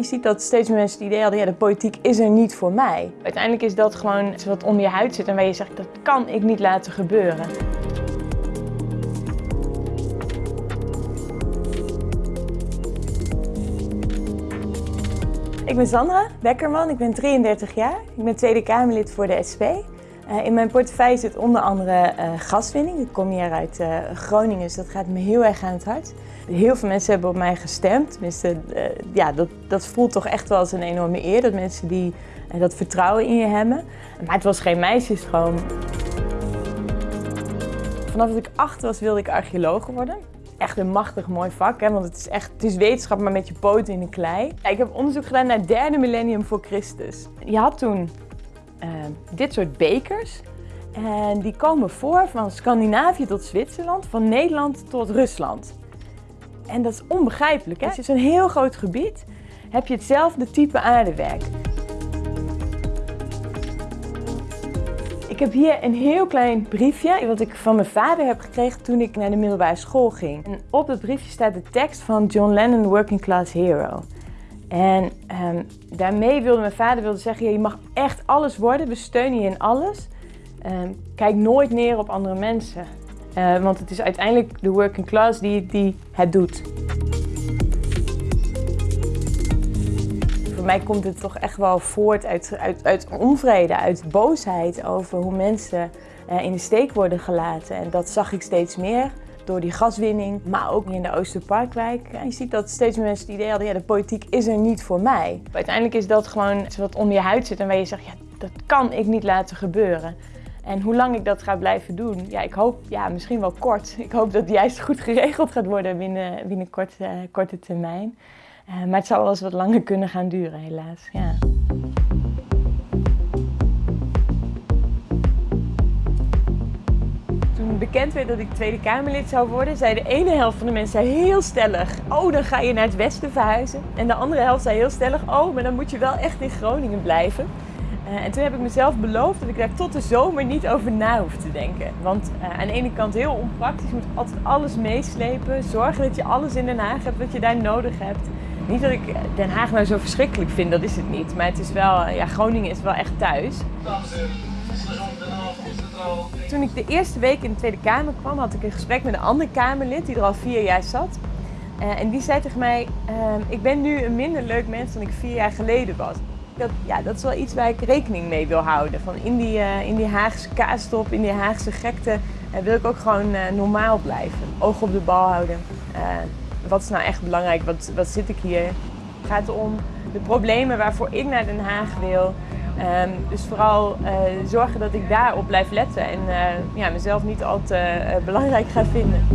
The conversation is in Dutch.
Je ziet dat steeds meer mensen het idee hadden, ja, de politiek is er niet voor mij. Uiteindelijk is dat gewoon iets wat onder je huid zit en waar je zegt, dat kan ik niet laten gebeuren. Ik ben Sandra Bekkerman, ik ben 33 jaar. Ik ben Tweede Kamerlid voor de SP. Uh, in mijn portefeuille zit onder andere uh, gaswinning. Ik kom hier uit uh, Groningen, dus dat gaat me heel erg aan het hart. Heel veel mensen hebben op mij gestemd. Tenminste, ja, dat, dat voelt toch echt wel als een enorme eer dat mensen die dat vertrouwen in je hebben. Maar het was geen meisjesdroom. Vanaf dat ik acht was wilde ik archeoloog worden. Echt een machtig mooi vak, hè? want het is echt het is wetenschap, maar met je poten in de klei. Ik heb onderzoek gedaan naar het derde millennium voor Christus. Je had toen dit soort bekers. En die komen voor van Scandinavië tot Zwitserland, van Nederland tot Rusland. En dat is onbegrijpelijk. Hè? Als je zo'n heel groot gebied heb je hetzelfde type aardewerk. Ik heb hier een heel klein briefje wat ik van mijn vader heb gekregen toen ik naar de middelbare school ging. En op dat briefje staat de tekst van John Lennon, Working Class Hero. En um, daarmee wilde mijn vader wilde zeggen, je mag echt alles worden, we steunen je in alles. Um, kijk nooit neer op andere mensen. Uh, want het is uiteindelijk de working class die, die het doet. Voor mij komt het toch echt wel voort uit, uit, uit onvrede, uit boosheid over hoe mensen uh, in de steek worden gelaten. En dat zag ik steeds meer door die gaswinning, maar ook in de Oosterparkwijk. je ziet dat steeds meer mensen het idee hadden, ja, de politiek is er niet voor mij. Uiteindelijk is dat gewoon iets wat onder je huid zit en waar je zegt, ja, dat kan ik niet laten gebeuren. En hoe lang ik dat ga blijven doen, ja, ik hoop ja, misschien wel kort. Ik hoop dat het juist goed geregeld gaat worden binnen, binnen korte, korte termijn. Uh, maar het zou wel eens wat langer kunnen gaan duren, helaas. Ja. Bekend werd dat ik Tweede Kamerlid zou worden, zei de ene helft van de mensen heel stellig: Oh, dan ga je naar het westen verhuizen. En de andere helft zei heel stellig: Oh, maar dan moet je wel echt in Groningen blijven. Uh, en toen heb ik mezelf beloofd dat ik daar tot de zomer niet over na hoef te denken. Want uh, aan de ene kant heel onpraktisch, je moet altijd alles meeslepen. Zorgen dat je alles in Den Haag hebt wat je daar nodig hebt. Niet dat ik Den Haag nou zo verschrikkelijk vind, dat is het niet. Maar het is wel, ja, Groningen is wel echt thuis. Toen ik de eerste week in de Tweede Kamer kwam, had ik een gesprek met een ander Kamerlid die er al vier jaar zat. Uh, en die zei tegen mij, uh, ik ben nu een minder leuk mens dan ik vier jaar geleden was. Dat, ja, dat is wel iets waar ik rekening mee wil houden. Van in, die, uh, in die Haagse kaastop, in die Haagse gekte, wil ik ook gewoon normaal blijven. Oog op de bal houden. wat is nou echt belangrijk? Wat, wat zit ik hier? Het gaat om de problemen waarvoor ik naar Den Haag wil. Um, dus vooral uh, zorgen dat ik daarop blijf letten en uh, ja, mezelf niet al te uh, belangrijk ga vinden.